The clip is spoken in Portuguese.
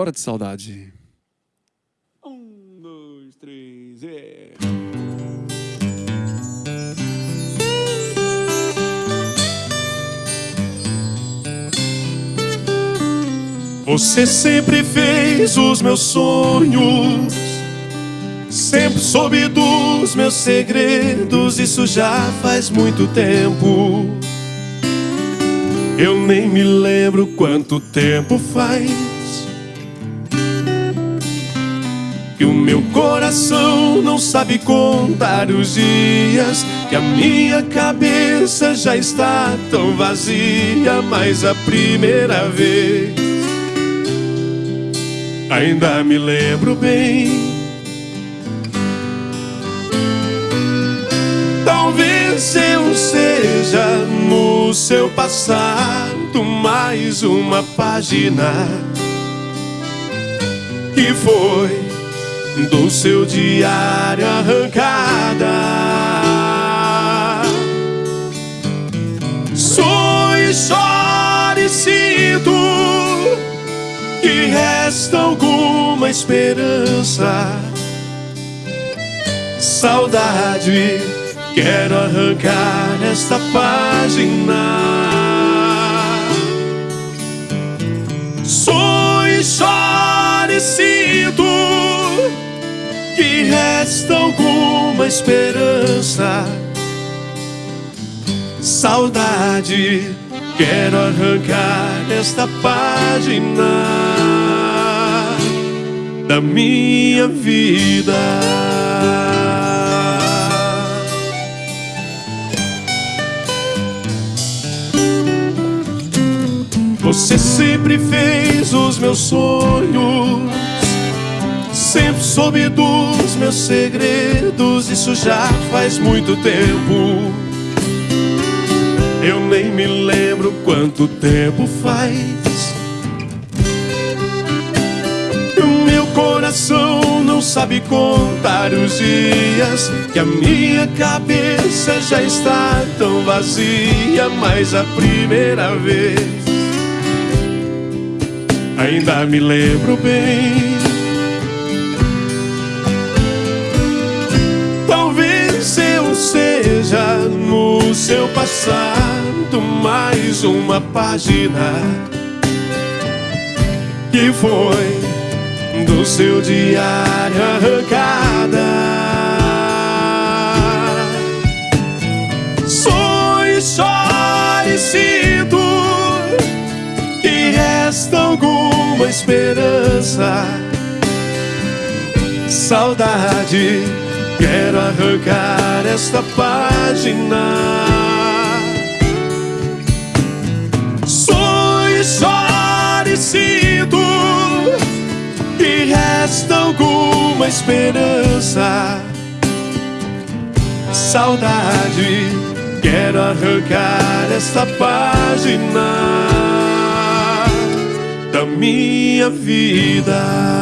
Bora de saudade. Um, dois, três, e... Você sempre fez os meus sonhos, sempre soube dos meus segredos, isso já faz muito tempo. Eu nem me lembro quanto tempo faz que o meu coração não sabe contar os dias, que a minha cabeça já está tão vazia, mas a primeira vez ainda me lembro bem. Talvez eu seja no seu passado mais uma página que foi do seu diário arrancada. Sou e sinto que resta alguma esperança. Saudade, quero arrancar esta página. Sou e sinto resta alguma esperança. Saudade, quero arrancar esta página da minha vida. Você sempre fez os meus sonhos Sempre soube dos meus segredos, isso já faz muito tempo. Eu nem me lembro quanto tempo faz. O meu coração não sabe contar os dias, que a minha cabeça já está tão vazia, mas a primeira vez ainda me lembro bem. Passado mais uma página que foi do seu diário arrancada. Sonhe, chore, sinto que resta alguma esperança, saudade Quero arrancar esta página. Resta alguma esperança. Saudade, quero arrancar esta página da minha vida.